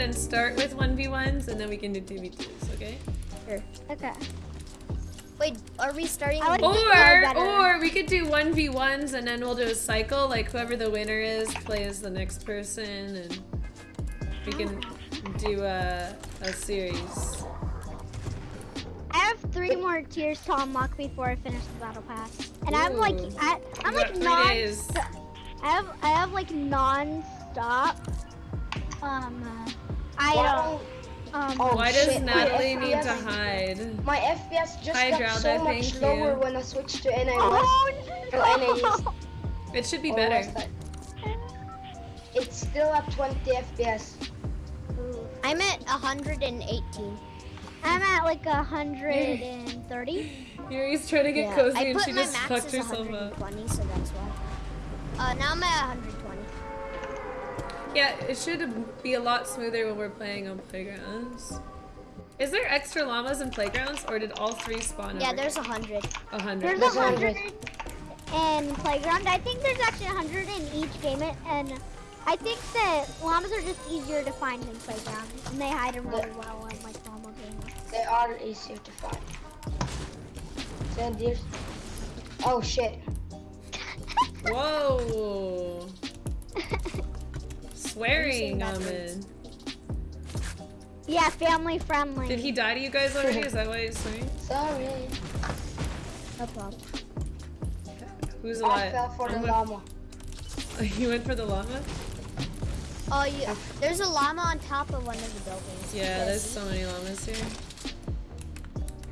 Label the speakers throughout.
Speaker 1: ahead and start with 1v1s and then we can do 2v2s, okay?
Speaker 2: Sure.
Speaker 3: Okay.
Speaker 2: Wait, are we starting?
Speaker 3: Like
Speaker 2: with-
Speaker 1: Or, or we could do 1v1s and then we'll do a cycle, like whoever the winner is plays the next person and we can do a, a series.
Speaker 3: I have three more tiers to unlock before I finish the battle pass, and I'm like, I, I'm like non.
Speaker 1: days.
Speaker 3: I have, I have like non-stop. Um, uh, I
Speaker 4: Why
Speaker 3: don't.
Speaker 4: don't-
Speaker 3: Um,
Speaker 4: Oh,
Speaker 1: Why does
Speaker 4: shit,
Speaker 1: Natalie need
Speaker 4: FPS
Speaker 1: to hide?
Speaker 4: My FPS just
Speaker 1: Hi,
Speaker 4: got
Speaker 1: Drowda,
Speaker 4: so much
Speaker 1: thank
Speaker 4: lower
Speaker 1: you.
Speaker 4: when I switched to NA
Speaker 3: oh
Speaker 4: West. Oh,
Speaker 1: It should be
Speaker 4: or
Speaker 1: better.
Speaker 4: It's still at 20 FPS.
Speaker 2: I'm at 118.
Speaker 3: I'm at like a hundred and thirty.
Speaker 1: Yuri's trying to get
Speaker 2: Yeah,
Speaker 1: cozy and she just
Speaker 2: max
Speaker 1: fucked herself up.
Speaker 2: 120, so that's why. Uh, now I'm at 120.
Speaker 1: Yeah, it should be a lot smoother when we're playing on playgrounds. Is there extra llamas in playgrounds, or did all three spawn?
Speaker 2: Yeah,
Speaker 1: over?
Speaker 2: there's 100.
Speaker 1: a hundred.
Speaker 3: There's a
Speaker 4: There's a
Speaker 3: hundred
Speaker 4: hundred.
Speaker 3: in playground. I think there's actually a hundred in each game, and I think that llamas are just easier to find than playground, and they hide them really well in like normal games.
Speaker 4: They are easier to find. Sand deers. Oh shit.
Speaker 1: Whoa! Swearing,
Speaker 2: Have you seen
Speaker 1: Amin.
Speaker 3: Yeah, family friendly.
Speaker 1: Did he die to you guys already? Is that why he's swearing?
Speaker 4: Sorry.
Speaker 2: No problem.
Speaker 1: Who's alive?
Speaker 4: I fell for the
Speaker 1: I'm
Speaker 4: llama.
Speaker 1: with- You went for the llama?
Speaker 2: Oh, yeah. There's a llama on top of one of the buildings.
Speaker 1: Yeah,
Speaker 2: You
Speaker 1: there's so many llamas here.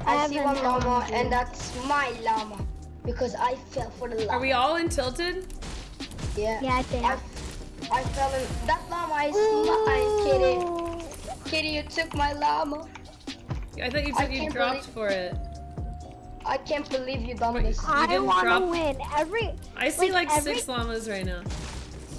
Speaker 4: I,
Speaker 3: I
Speaker 4: see one llama
Speaker 3: found
Speaker 4: and that's my llama. Because I fell for the llama.
Speaker 1: Are we all in tilted?
Speaker 4: Yeah.
Speaker 3: Yeah, I think.
Speaker 4: I, I fell in. That llama is mine, Kitty. Kitty, you took my llama.
Speaker 1: I thought you
Speaker 4: I
Speaker 1: said you dropped
Speaker 4: believe-
Speaker 1: for it.
Speaker 4: I can't believe you done
Speaker 1: Wait,
Speaker 4: this.
Speaker 1: You
Speaker 3: I
Speaker 1: didn't
Speaker 3: want to win every.
Speaker 1: I see like,
Speaker 3: Like, every-
Speaker 1: six llamas right now.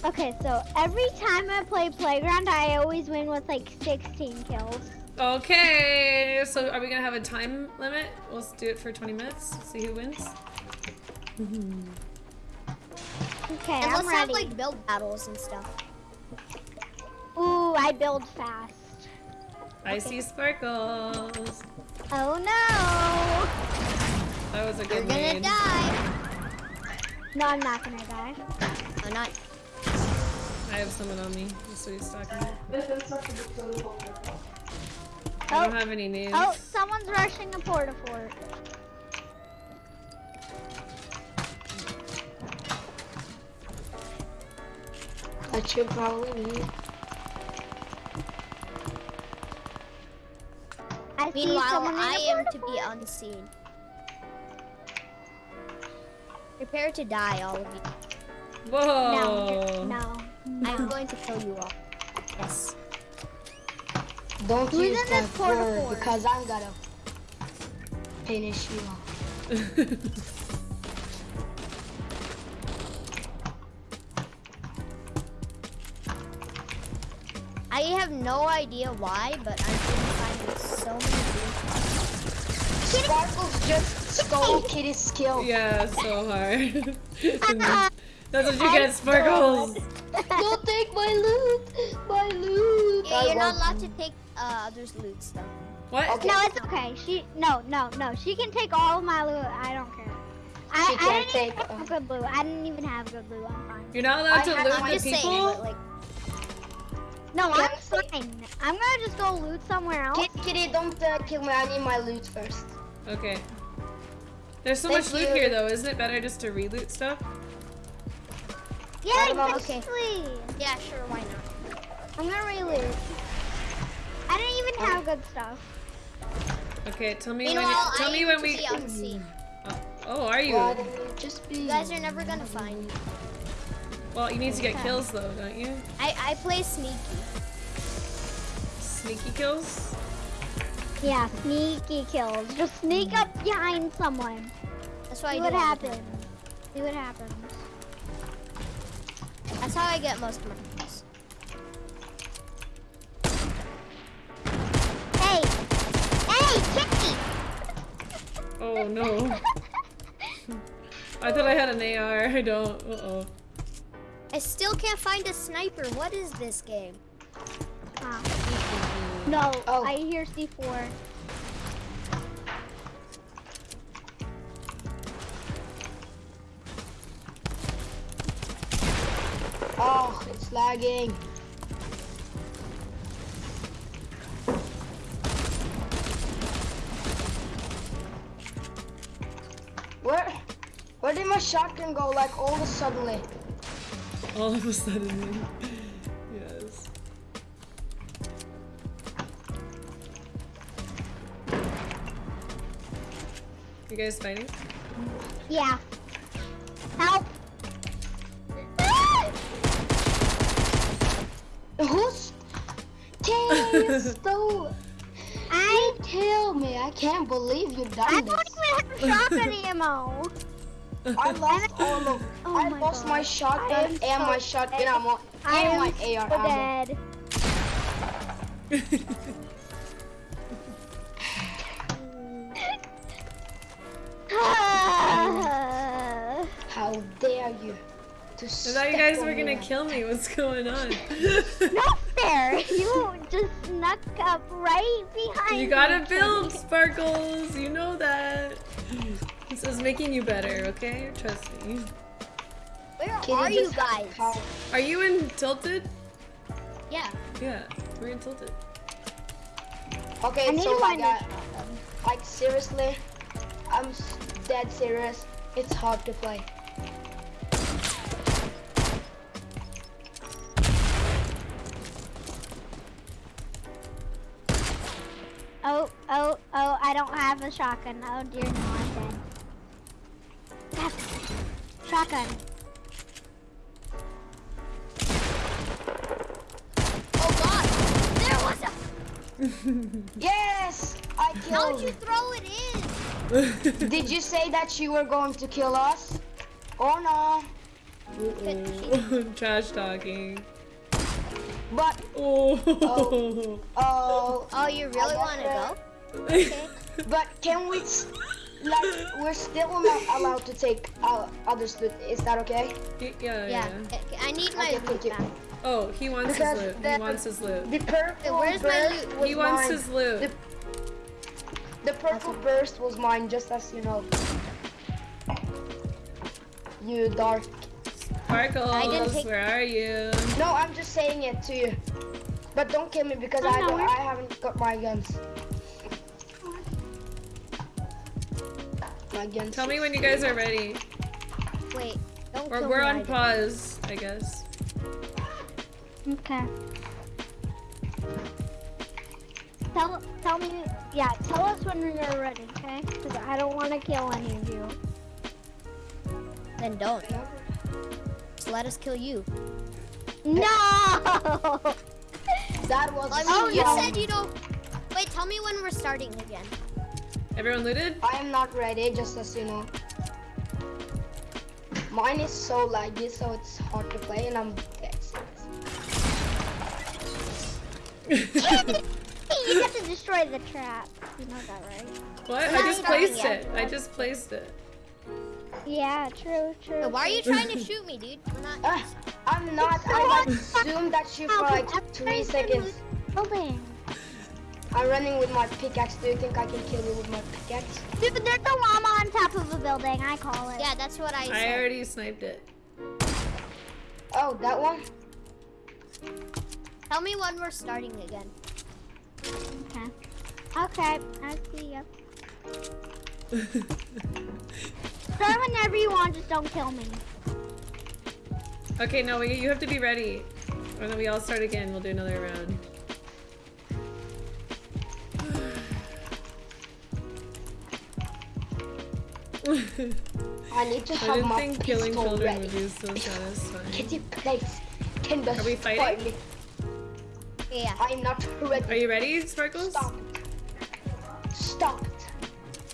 Speaker 3: Okay, so every time I play playground, I always win with like 16 kills.
Speaker 1: Okay, so are we gonna have a time limit? We'll do it for 20 minutes. See who wins.
Speaker 3: Okay,
Speaker 2: And
Speaker 3: I'm
Speaker 2: let's have like build battles and stuff.
Speaker 3: Ooh, I build fast.
Speaker 1: I see sparkles.
Speaker 3: Oh no!
Speaker 1: That was a good
Speaker 2: You're
Speaker 1: good
Speaker 2: gonna
Speaker 1: name.
Speaker 2: die.
Speaker 3: No, I'm not gonna die.
Speaker 2: Oh, not.
Speaker 1: I have someone on me. That's what he's talking. I
Speaker 3: Oh.
Speaker 1: don't have any names.
Speaker 3: Oh, someone's rushing the port a porta fort.
Speaker 4: That should probably be.
Speaker 3: I see
Speaker 2: Meanwhile,
Speaker 3: someone in
Speaker 2: I
Speaker 3: a
Speaker 2: am to be unseen. Prepare to die, all of you.
Speaker 1: Whoa.
Speaker 3: No, no.
Speaker 2: I'm going to kill you all. Yes.
Speaker 4: Don't
Speaker 3: Who's
Speaker 4: use that word because I'm gonna finish you off.
Speaker 2: have no idea why, but I'm finding so many blue
Speaker 4: Sparkles just stole Kitty's skill.
Speaker 1: yeah, so hard.
Speaker 3: Ah,
Speaker 1: That's what you get, sparkles.
Speaker 4: Don't take my loot! My loot!
Speaker 2: Yeah, you're not allowed to take uh, others' loot stuff.
Speaker 1: What?
Speaker 4: Okay.
Speaker 3: no, it's okay. She no, no, no. She can take all of my loot. I don't care. I,
Speaker 4: She
Speaker 3: I
Speaker 4: can't
Speaker 3: didn't
Speaker 4: take,
Speaker 3: even have
Speaker 4: uh,
Speaker 3: good loot. I didn't even have good loot. I'm fine.
Speaker 1: You're not allowed
Speaker 4: I
Speaker 1: to loot
Speaker 4: I'm
Speaker 1: the
Speaker 2: I'm saying,
Speaker 1: people?
Speaker 2: like,
Speaker 3: No,
Speaker 4: Can
Speaker 3: I'm fine. I'm gonna just go loot somewhere else.
Speaker 4: Kitty, Kitty, don't uh, kill me. I need my loot first.
Speaker 1: Okay. There's so
Speaker 4: Thank
Speaker 1: much loot
Speaker 4: you.
Speaker 1: here though, isn't it better just to re-loot stuff?
Speaker 3: Yeah,
Speaker 4: I
Speaker 2: okay.
Speaker 3: exactly.
Speaker 2: yeah, sure, why not?
Speaker 3: I'm gonna reloot. I didn't even have good stuff.
Speaker 1: Okay, tell me when you, tell
Speaker 2: I
Speaker 1: me when we
Speaker 2: be unseen.
Speaker 1: oh, oh, are you?
Speaker 4: Why don't you just be?
Speaker 2: You guys are never gonna find me.
Speaker 1: Well, you need to get kills though, don't you?
Speaker 2: I, I play sneaky.
Speaker 1: Sneaky kills?
Speaker 3: Yeah, sneaky kills. Just sneak up behind someone.
Speaker 2: That's what
Speaker 3: See
Speaker 2: I
Speaker 3: what
Speaker 2: do. all the time.
Speaker 3: happens. See what happens.
Speaker 2: That's how I get most of my kills.
Speaker 3: Hey! Hey, Kitty!
Speaker 1: Oh no. I thought I had an AR. I don't. Uh oh.
Speaker 2: I still can't find a sniper. What is this game?
Speaker 3: Ah. No,
Speaker 4: Oh.
Speaker 3: I hear C4.
Speaker 4: Oh, it's lagging. Where, where did my shotgun go? Like all of a suddenly.
Speaker 1: All of a sudden. yes. You guys fighting?
Speaker 3: Yeah. Help!
Speaker 4: Who's? Damn, stole.
Speaker 3: I
Speaker 4: Tell me, I can't believe you done
Speaker 3: I
Speaker 4: this.
Speaker 3: don't even have shotgun ammo.
Speaker 4: I lost all of.
Speaker 3: Oh
Speaker 4: I
Speaker 3: my
Speaker 4: lost
Speaker 3: God.
Speaker 4: my shotgun and
Speaker 3: so
Speaker 4: my shotgun
Speaker 3: dead.
Speaker 4: ammo
Speaker 3: I
Speaker 4: and
Speaker 3: am
Speaker 4: my
Speaker 3: so
Speaker 4: AR ammo.
Speaker 3: dead.
Speaker 4: How dare you? To
Speaker 1: I thought you guys were gonna
Speaker 4: like
Speaker 1: kill me. What's going on?
Speaker 3: Not fair. You just snuck up right behind
Speaker 1: you gotta
Speaker 3: me,
Speaker 1: build, Sparkles. You know that. This is making you better, okay? Trust me.
Speaker 2: Where
Speaker 4: Kitty
Speaker 2: are you guys?
Speaker 1: Are you in Tilted?
Speaker 2: Yeah.
Speaker 1: Yeah, we're in Tilted.
Speaker 4: Okay,
Speaker 3: I need
Speaker 4: so
Speaker 3: to
Speaker 4: like,
Speaker 3: find
Speaker 4: uh,
Speaker 3: this.
Speaker 4: like seriously, I'm dead serious. It's hard to play.
Speaker 3: Oh, oh, oh, I don't have a shotgun. Oh dear, no, I'm dead. Yes. Shotgun.
Speaker 2: Oh god! There was a.
Speaker 4: Yes, I
Speaker 2: How'd
Speaker 4: killed.
Speaker 2: you throw it in?
Speaker 4: Did you say that you were going to kill us? Oh no.
Speaker 1: Trash talking.
Speaker 4: But
Speaker 1: Oh.
Speaker 4: oh,
Speaker 2: Oh, you really want to go?
Speaker 4: but can we? S- Like, we're still not allowed to take uh, others' loot. Is that okay?
Speaker 1: yeah, yeah.
Speaker 2: Yeah. I- I need my
Speaker 4: Okay,
Speaker 2: loot back.
Speaker 1: Oh, he wants
Speaker 4: Because
Speaker 1: his loot. He wants his loot.
Speaker 4: The purple
Speaker 2: where's my
Speaker 4: burst
Speaker 2: loot?
Speaker 4: was
Speaker 1: He wants
Speaker 4: mine.
Speaker 1: his loot.
Speaker 4: The, the purple burst was mine, just as you know. You dark.
Speaker 1: Sparkles,
Speaker 2: take-
Speaker 1: where are you?
Speaker 4: No, I'm just saying it to you. But don't kill me because
Speaker 3: I
Speaker 4: I
Speaker 3: know
Speaker 4: don't. I haven't got my guns. My.
Speaker 1: Tell me when you guys are ready.
Speaker 2: Wait, don't
Speaker 1: Or we're on
Speaker 2: either.
Speaker 1: pause, I guess.
Speaker 3: Okay. Tell, tell me, yeah, tell us when you're ready, okay? Because I don't want to kill any of you.
Speaker 2: Then don't. Just let us kill you.
Speaker 3: No!
Speaker 4: That was.
Speaker 2: I mean,
Speaker 3: Oh,
Speaker 2: you
Speaker 3: no.
Speaker 2: said you don't. Wait, tell me when we're starting again.
Speaker 1: Everyone looted?
Speaker 4: I am not ready, just as you know. Mine is so laggy, so it's hard to play, and I'm dead serious.
Speaker 3: you have to destroy the trap. You know that, right?
Speaker 1: What? I just placed it. I just placed it.
Speaker 3: Yeah, true, true.
Speaker 2: Wait, why are you trying to shoot me, dude? We're not.
Speaker 4: Ah, I'm not. I like zoomed that you for like three seconds.
Speaker 3: Building.
Speaker 4: I'm running with my pickaxe. Do you think I can kill you with my pickaxe?
Speaker 3: Dude, there's a llama on top of a building. I call it.
Speaker 2: Yeah, that's what I said.
Speaker 1: I already sniped it.
Speaker 4: Oh, that one?
Speaker 2: Tell me when we're starting again.
Speaker 3: Okay. Okay, I see ya. Start whenever you want, just don't kill me.
Speaker 1: okay, no, we, you have to be ready. Or then we all start again. We'll do another round.
Speaker 4: I need to
Speaker 1: I
Speaker 4: have
Speaker 1: didn't
Speaker 4: my
Speaker 1: think killing
Speaker 4: pistol
Speaker 1: children
Speaker 4: ready.
Speaker 1: would be so satisfying.
Speaker 4: Kitty, please. Can
Speaker 1: Are we fighting?
Speaker 4: me.
Speaker 2: Yeah.
Speaker 4: I'm not ready.
Speaker 1: Are you ready, Sparkles?
Speaker 4: Stop it. Stop.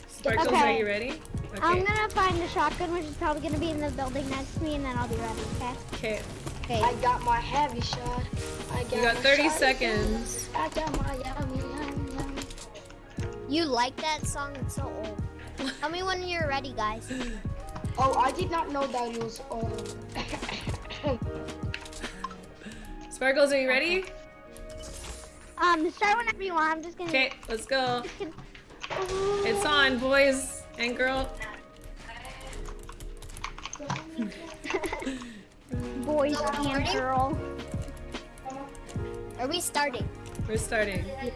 Speaker 1: Sparkles,
Speaker 3: Okay.
Speaker 1: are you ready? Okay.
Speaker 3: I'm gonna find a shotgun, which is probably gonna be in the building next to me, and then I'll be ready, okay?
Speaker 1: Okay.
Speaker 2: Okay.
Speaker 4: I got my heavy shot. I got
Speaker 1: You got 30 seconds.
Speaker 4: I got my yummy, yummy, yummy.
Speaker 2: You like that song? It's so old. Tell me when you're ready, guys.
Speaker 4: Oh, I did not know that it was old.
Speaker 1: Sparkles, are you ready?
Speaker 3: Um, start whenever you want. I'm just gonna.
Speaker 1: Okay, let's go. It's on, boys and girl.
Speaker 3: Boys and
Speaker 2: ready?
Speaker 3: girl.
Speaker 2: Are we starting?
Speaker 1: We're starting.
Speaker 2: Okay.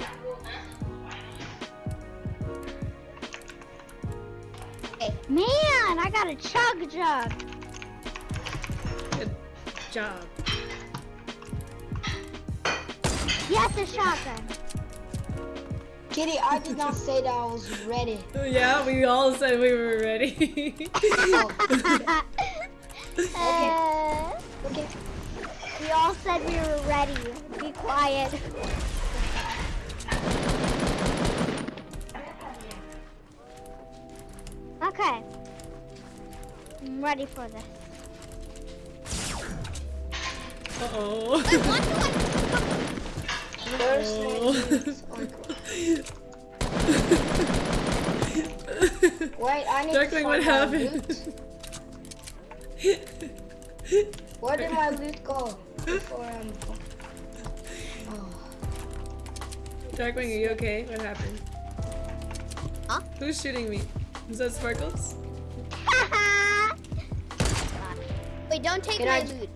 Speaker 3: Man, I got a chug jug.
Speaker 1: Good job.
Speaker 3: Yes, a shotgun.
Speaker 4: Kitty, I did not say that I was ready.
Speaker 1: Yeah, we all said we were ready.
Speaker 3: Uh,
Speaker 4: Okay.
Speaker 3: we all said we were ready. Be quiet. Okay. I'm ready for this.
Speaker 1: uh oh.
Speaker 4: First
Speaker 1: Oh.
Speaker 4: Wait, I need
Speaker 1: Duckling,
Speaker 4: to
Speaker 1: what happened?
Speaker 4: loot. Where did my loot go? Before I'm... Oh.
Speaker 1: Darkwing, are you okay? What happened?
Speaker 2: Huh?
Speaker 1: Who's shooting me? Is that Sparkles?
Speaker 2: Wait, don't take
Speaker 4: Can
Speaker 2: my
Speaker 4: I-
Speaker 2: loot.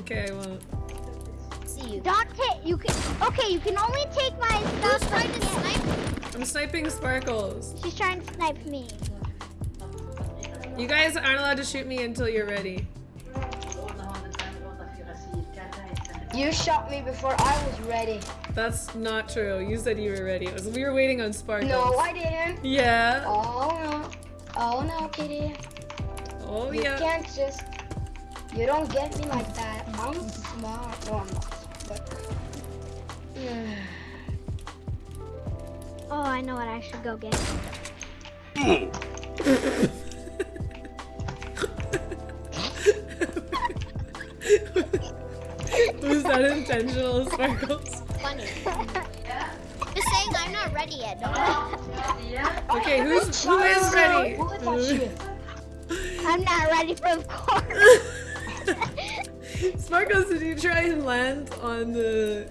Speaker 1: Okay, I won't.
Speaker 2: See you.
Speaker 3: Don't take. You can. Okay, you can only take my
Speaker 2: Who's trying to snipe?
Speaker 1: I'm sniping Sparkles.
Speaker 3: She's trying to snipe me.
Speaker 1: You guys aren't allowed to shoot me until you're ready.
Speaker 4: You shot me before I was ready.
Speaker 1: That's not true. You said you were ready. It was, we were waiting on Sparkles.
Speaker 4: No, I didn't.
Speaker 1: Yeah.
Speaker 4: Oh no. Oh no, Kitty.
Speaker 1: Oh
Speaker 4: You
Speaker 1: yeah.
Speaker 4: You can't just. You don't get me like that. I'm smart. No, I'm not. But.
Speaker 3: Oh, I know what I should go get.
Speaker 1: Was that intentional, Sparkles?
Speaker 2: Funny. Just saying I'm not ready yet. Don't
Speaker 1: Okay, who's who is ready?
Speaker 4: Who touched you?
Speaker 3: I'm not ready for the course.
Speaker 1: Sparkles, did you try and land on the?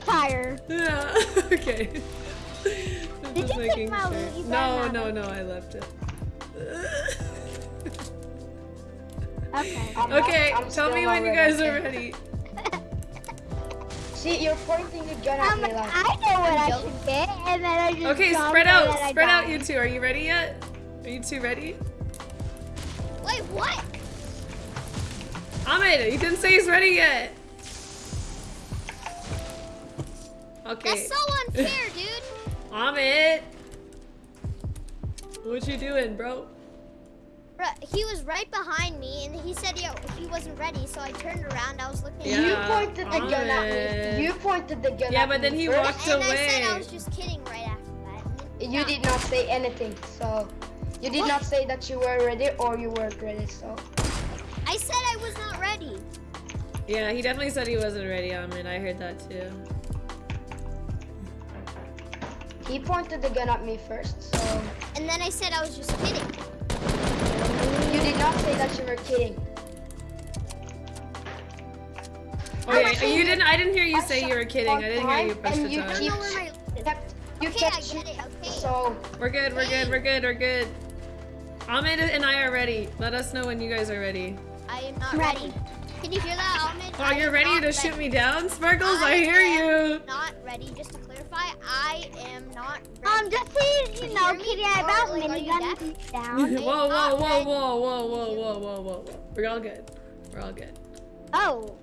Speaker 3: Tire.
Speaker 1: Yeah. Okay.
Speaker 3: Did you take my
Speaker 1: sure.
Speaker 3: loot? You better
Speaker 1: No, no, no. I left it.
Speaker 3: Okay.
Speaker 4: I'm
Speaker 1: Okay,
Speaker 4: I'm
Speaker 1: tell me when you guys are ready.
Speaker 4: See, you're pointing the gun
Speaker 3: Um,
Speaker 4: at me like.
Speaker 3: I know what I should get, and then I just
Speaker 1: Okay, spread out. Spread out, you two. Are you ready yet? Are you two ready?
Speaker 2: Wait, what?
Speaker 1: Ahmed, he didn't say he's ready yet. Okay.
Speaker 2: That's so unfair, dude.
Speaker 1: Ahmed. What you doing, bro?
Speaker 2: Bruh, He was right behind me, and he said he, he wasn't ready, so I turned around. I was looking
Speaker 1: Yeah.
Speaker 4: You pointed the gun at me. You pointed the gun
Speaker 1: Yeah,
Speaker 4: at
Speaker 1: but
Speaker 4: me
Speaker 1: then he
Speaker 4: first.
Speaker 1: walked
Speaker 2: and I said I was just kidding right after that.
Speaker 4: You
Speaker 2: Yeah.
Speaker 4: did not say anything, so you did
Speaker 2: What?
Speaker 4: not say that you were ready or you weren't ready. So
Speaker 2: I said I was not ready.
Speaker 1: Yeah, he definitely said he wasn't ready, Ahmed. I heard that too.
Speaker 4: he pointed the gun at me first. So
Speaker 2: And then I said I was just kidding.
Speaker 4: You did not say that you were kidding.
Speaker 1: Yeah, you didn't. I didn't hear you say you were kidding. I didn't hear you push the
Speaker 4: you
Speaker 2: I don't
Speaker 1: time.
Speaker 2: know where my loot is.
Speaker 4: Kept, you
Speaker 2: Okay, I
Speaker 4: kept
Speaker 2: get it. Okay.
Speaker 4: So
Speaker 1: We're good. We're good. We're good. We're good. Ahmed and I are ready. Let us know when you guys are ready.
Speaker 2: I am not
Speaker 3: Ready.
Speaker 2: ready. Can you hear that, Ahmed?
Speaker 1: Oh,
Speaker 2: I
Speaker 1: you're ready
Speaker 2: not
Speaker 1: to shoot me down, Sparkles? I hear you.
Speaker 2: Not ready. Just to clarify, I am not ready.
Speaker 3: Um, just so you, you know,
Speaker 2: hear?
Speaker 3: Kitty, I about
Speaker 2: like,
Speaker 3: minigun down.
Speaker 1: Whoa, whoa, whoa, whoa, whoa, whoa, whoa, whoa, whoa, whoa. We're all good. We're all good.
Speaker 3: Oh.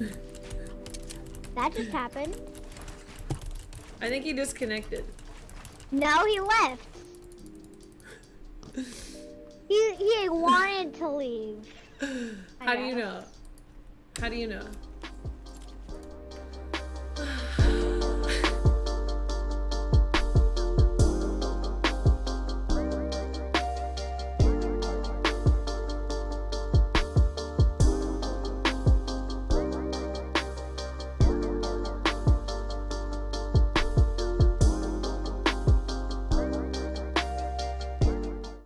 Speaker 3: That just happened.
Speaker 1: I think he disconnected.
Speaker 3: No, he left. He he wanted to leave.
Speaker 1: How do you know? How do you know?